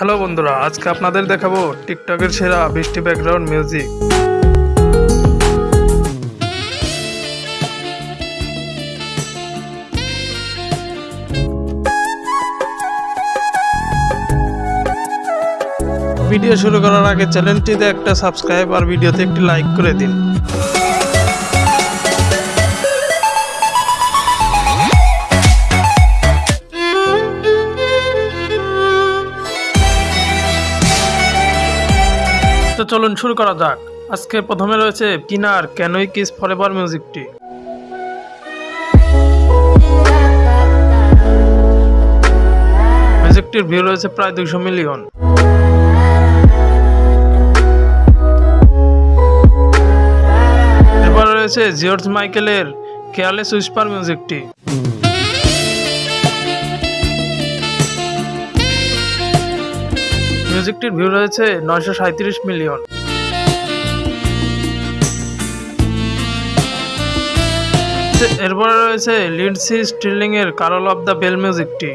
Hello বন্ধুরা, আজকে আপনাদের দেখাবো টিকটকের সেরা বৃষ্টি ব্যাকগ্রাউন্ড মিউজিক ভিডিও শুরু করার আগে চ্যানেলটিতে একটা সাবস্ক্রাইব আর ভিডিওতে একটি লাইক করে দিন। চলুন শুরু করা যাক। আজকে প্রথমে রয়েছে কিনার ক্যানোই কিস ফরএভার মিউজিকটি। মিউজিকটির ভিউ রয়েছে প্রায় দুইশো মিলিয়ন। এরপর রয়েছে জিওর্জ মাইকেলের কেয়ারলেস উইসপার মিউজিকটি। মিউজিকটির ভিউ রয়েছে নয়শো সাঁত্রিশ এরপরে রয়েছে লিন্ডসি স্টিলিং এর কারল অফ দ্য বেল মিউজিকটি।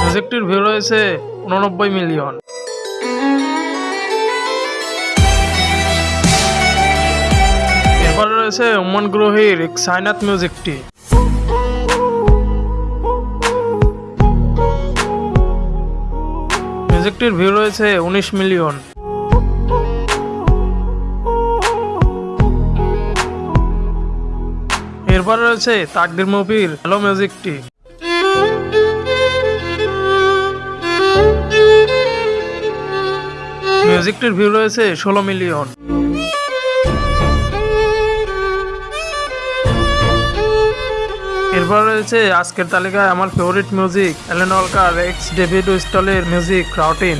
মিউজিকটির ভিউ রয়েছে উননব্বই মিলিয়ন। এরপরে রয়েছে উমন গ্রোহির সাইনাত মিউজিকটি। মিউজিকটির ভিউ রয়েছে উনিশ মিলিয়ন। এরপর রয়েছে তাকদির মুভির হ্যালো মিউজিকটি মিউজিকটির ভিউ রয়েছে ষোলো মিলিয়ন এরপর রয়েছে আজকের তালিকায় আমার favourite music Alan Walker x David উইস্টলের music routine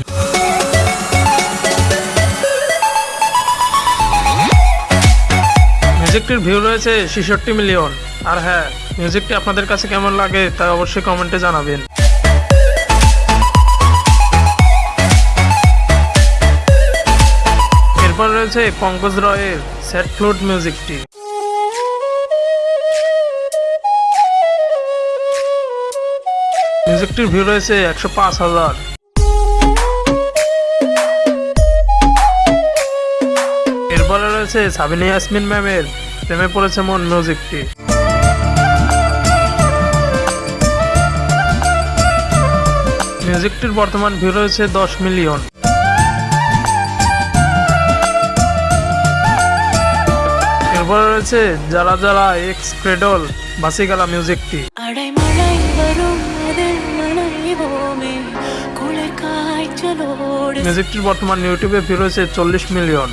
মিউজিকটির ভিউ রয়েছে ছেষট্টি মিলিয়ন আর হ্যাঁ মিউজিকটি আপনাদের কাছে কেমন লাগে তা অবশ্যই কমেন্টে জানাবেন। এরপর রয়েছে পঙ্কজ রয়ের সেট ফ্লুট মিউজিকটি মিউজিকটির ভিউ রয়েছে একশো পাঁচ হাজার। গেছে সাবিনা ইয়াসমিন ম্যামের। প্রেমে পড়েছে মন মিউজিকটি। মিউজিকটির বর্তমান ভিউ রয়েছে দশ মিলিয়ন। এরপর রয়েছে যারা যারা এক্স ক্রেডল বাসিগালা মিউজিকটি। মিউজিকটির বর্তমান ইউটিউবে ভিউ রয়েছে চল্লিশ মিলিয়ন।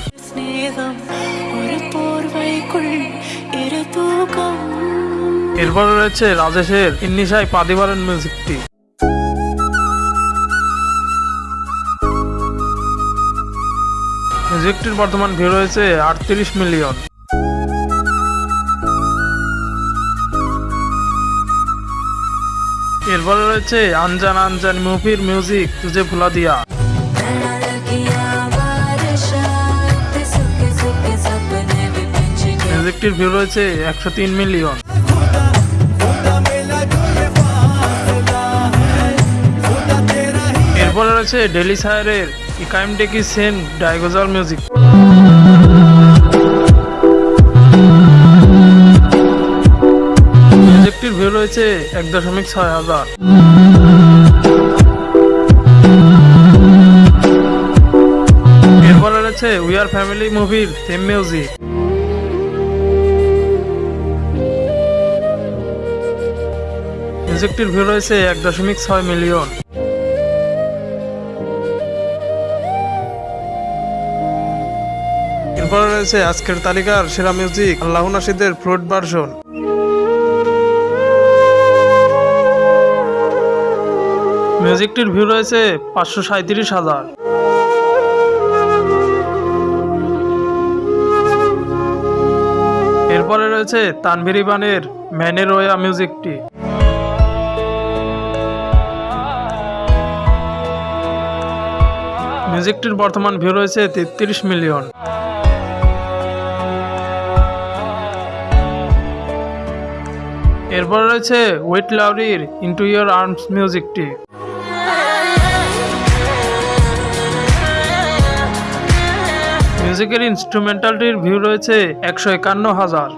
এরপরে রয়েছে রাজেশের ইন্নিশাই পাদিবারেন মিউজিকটি মিউজিকটির বর্তমান ভিউ রয়েছে আটত্রিশ মিলিয়ন। এরপরে রয়েছে আনজান আনজান মুভির মিউজিক তুজে ভুলা দিয়া। মিউজিকটির ভিউ রয়েছে একশো তিন মিলিয়ন। এরপরে রয়েছে ডেলি সায়ারের ইকাইম ডেকি সেন ডাইগোজাল মিউজিক মিউজিকটির ভিউ রয়েছে এক দশমিক ছয় হাজার। এরপরে রয়েছে উই আর ফ্যামিলি মুভির থিম মিউজিক মিউজিকটির ভিউ রয়েছে এক দশমিক ছয় মিলিয়ন। এরপরে রয়েছে আজকের তালিকার সেরা মিউজিক আল্লাহ নাসিদের ফ্রুট ভার্সন মিউজিকটির ভিউ রয়েছে পাঁচশো সাঁত্রিশ হাজার। এরপরে রয়েছে তানভীর ইবানের ম্যানের ওয়া মিউজিকটি মিউজিকটির বর্তমান ভিউ রয়েছে তেত্রিশ মিলিয়ন। এরপর রয়েছে ওয়েট লাউরির ইন্টু ইয়ার আর্মস মিউজিকটি মিউজিকের ইনস্ট্রুমেন্টালটির ভিউ রয়েছে একশো একান্ন হাজার।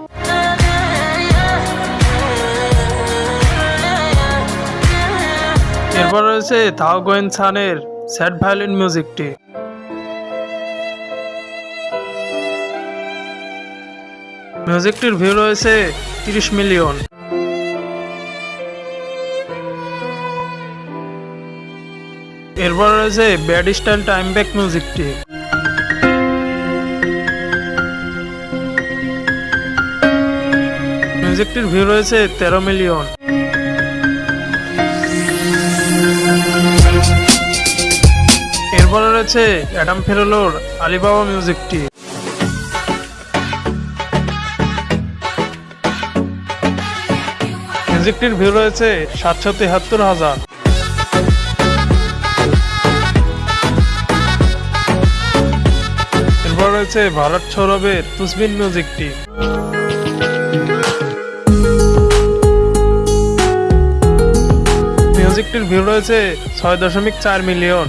এরপর রয়েছে থাও গোয়েন সানের স্যাড ভায়োলিন মিউজিকটি মিউজিকটির ভিউ রয়েছে তিরিশ মিলিয়ন। এরপর রয়েছে ব্যাড স্টাইল টাইম ব্যাক মিউজিকটি মিউজিকটির ভিউ রয়েছে তেরো মিলিয়ন এরপরে রয়েছে অ্যাডাম ফেরোলোর আলিবাবা মিউজিকটি মিউজিকটির ভিউ রয়েছে সাতশো তেহাত্তর হাজার। রয়েছে ভারত সৌরভের তুসবিন মিউজিকটি মিউজিকটির ভিউ রয়েছে ছয় দশমিক চার মিলিয়ন